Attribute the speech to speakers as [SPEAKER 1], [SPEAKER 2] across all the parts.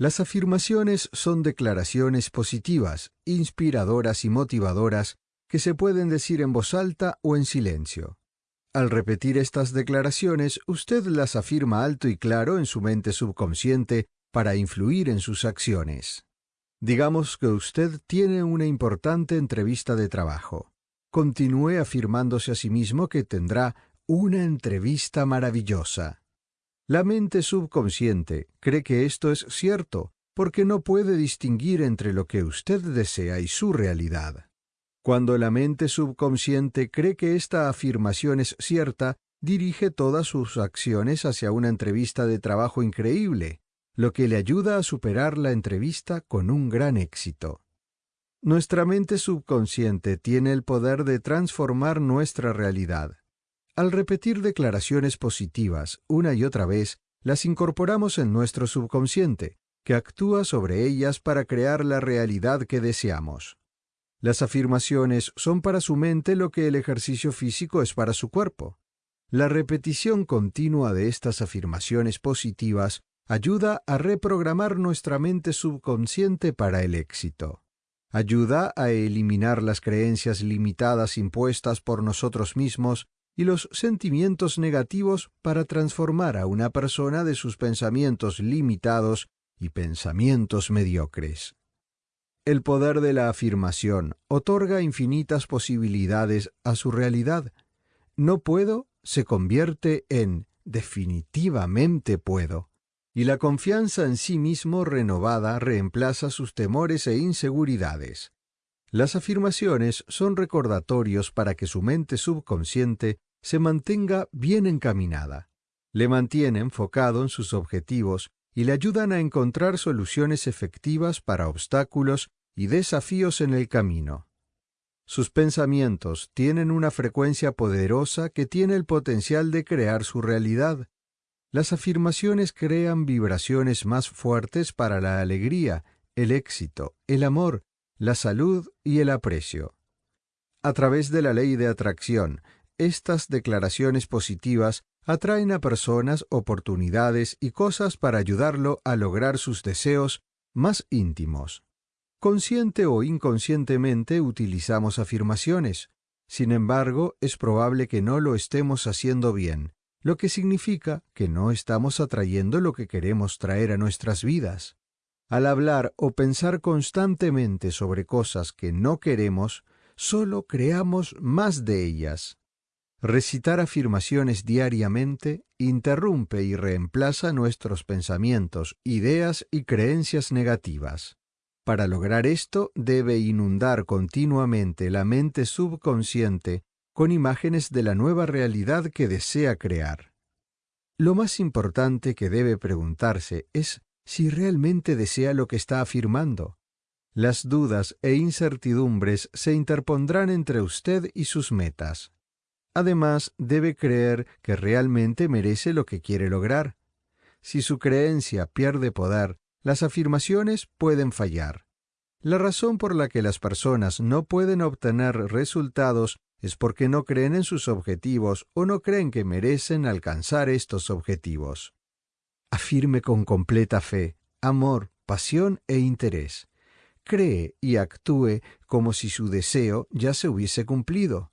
[SPEAKER 1] Las afirmaciones son declaraciones positivas, inspiradoras y motivadoras que se pueden decir en voz alta o en silencio. Al repetir estas declaraciones, usted las afirma alto y claro en su mente subconsciente para influir en sus acciones. Digamos que usted tiene una importante entrevista de trabajo. Continúe afirmándose a sí mismo que tendrá una entrevista maravillosa. La mente subconsciente cree que esto es cierto porque no puede distinguir entre lo que usted desea y su realidad. Cuando la mente subconsciente cree que esta afirmación es cierta, dirige todas sus acciones hacia una entrevista de trabajo increíble, lo que le ayuda a superar la entrevista con un gran éxito. Nuestra mente subconsciente tiene el poder de transformar nuestra realidad. Al repetir declaraciones positivas una y otra vez, las incorporamos en nuestro subconsciente, que actúa sobre ellas para crear la realidad que deseamos. Las afirmaciones son para su mente lo que el ejercicio físico es para su cuerpo. La repetición continua de estas afirmaciones positivas ayuda a reprogramar nuestra mente subconsciente para el éxito. Ayuda a eliminar las creencias limitadas impuestas por nosotros mismos y los sentimientos negativos para transformar a una persona de sus pensamientos limitados y pensamientos mediocres. El poder de la afirmación otorga infinitas posibilidades a su realidad. No puedo se convierte en definitivamente puedo y la confianza en sí mismo renovada reemplaza sus temores e inseguridades. Las afirmaciones son recordatorios para que su mente subconsciente se mantenga bien encaminada. Le mantiene enfocado en sus objetivos y le ayudan a encontrar soluciones efectivas para obstáculos y desafíos en el camino. Sus pensamientos tienen una frecuencia poderosa que tiene el potencial de crear su realidad. Las afirmaciones crean vibraciones más fuertes para la alegría, el éxito, el amor, la salud y el aprecio. A través de la ley de atracción, estas declaraciones positivas atraen a personas, oportunidades y cosas para ayudarlo a lograr sus deseos más íntimos. Consciente o inconscientemente utilizamos afirmaciones. Sin embargo, es probable que no lo estemos haciendo bien, lo que significa que no estamos atrayendo lo que queremos traer a nuestras vidas. Al hablar o pensar constantemente sobre cosas que no queremos, solo creamos más de ellas. Recitar afirmaciones diariamente interrumpe y reemplaza nuestros pensamientos, ideas y creencias negativas. Para lograr esto debe inundar continuamente la mente subconsciente con imágenes de la nueva realidad que desea crear. Lo más importante que debe preguntarse es si realmente desea lo que está afirmando. Las dudas e incertidumbres se interpondrán entre usted y sus metas. Además, debe creer que realmente merece lo que quiere lograr. Si su creencia pierde poder, las afirmaciones pueden fallar. La razón por la que las personas no pueden obtener resultados es porque no creen en sus objetivos o no creen que merecen alcanzar estos objetivos. Afirme con completa fe, amor, pasión e interés. Cree y actúe como si su deseo ya se hubiese cumplido.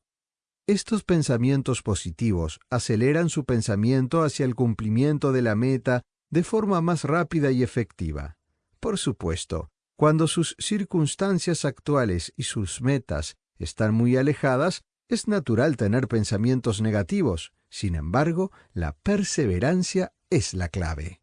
[SPEAKER 1] Estos pensamientos positivos aceleran su pensamiento hacia el cumplimiento de la meta de forma más rápida y efectiva. Por supuesto, cuando sus circunstancias actuales y sus metas están muy alejadas, es natural tener pensamientos negativos, sin embargo, la perseverancia es la clave.